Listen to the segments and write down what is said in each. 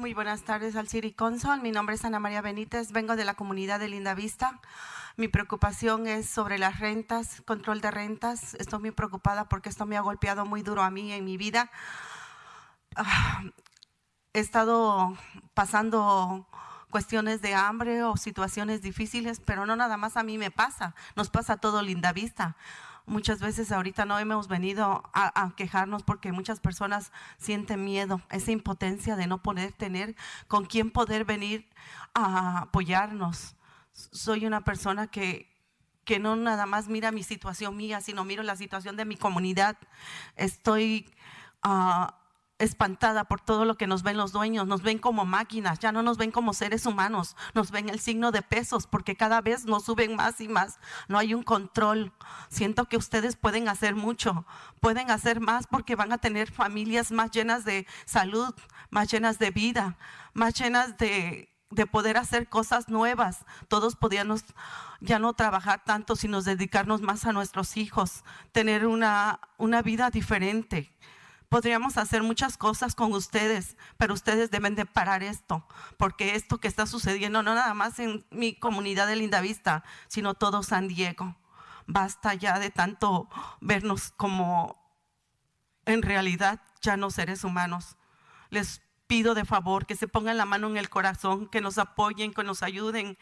Muy buenas tardes al City Council. Mi nombre es Ana María Benítez. Vengo de la comunidad de Linda Vista. Mi preocupación es sobre las rentas, control de rentas. Estoy muy preocupada porque esto me ha golpeado muy duro a mí en mi vida. Ah, he estado pasando cuestiones de hambre o situaciones difíciles, pero no nada más a mí me pasa, nos pasa a todo Linda Vista. Muchas veces ahorita no hemos venido a, quejarnos porque muchas personas sienten miedo, esa impotencia de no poder tener con quién poder venir a apoyarnos. Soy una persona que, que no nada más mira mi situación mía, sino miro la situación de mi comunidad. Estoy... Ah, espantada por todo lo que nos ven los dueños, nos ven como máquinas, ya no nos ven como seres humanos, nos ven el signo de pesos porque cada vez nos suben más y más, no hay un control. Siento que ustedes pueden hacer mucho, pueden hacer más porque van a tener familias más llenas de salud, más llenas de vida, más llenas de, de poder hacer cosas nuevas. Todos podíamos ya no trabajar tanto, sino dedicarnos más a nuestros hijos, tener una, una vida diferente. Podríamos hacer muchas cosas con ustedes, pero ustedes deben de parar esto, porque esto que está sucediendo no nada más en mi comunidad de Lindavista, sino todo San Diego. Basta ya de tanto vernos como en realidad ya no seres humanos. Les pido de favor que se pongan la mano en el corazón, que nos apoyen, que nos ayuden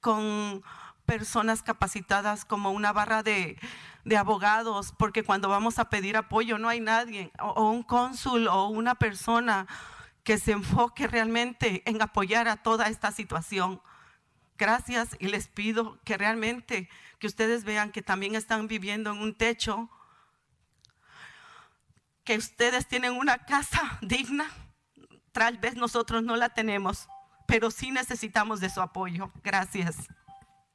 con personas capacitadas como una barra de, abogados, porque cuando vamos a pedir apoyo no hay nadie, o, un cónsul o una persona que se enfoque realmente en apoyar a toda esta situación. Gracias y les pido que realmente que ustedes vean que también están viviendo en un techo, que ustedes tienen una casa digna, tal vez nosotros no la tenemos, pero sí necesitamos de su apoyo. Gracias.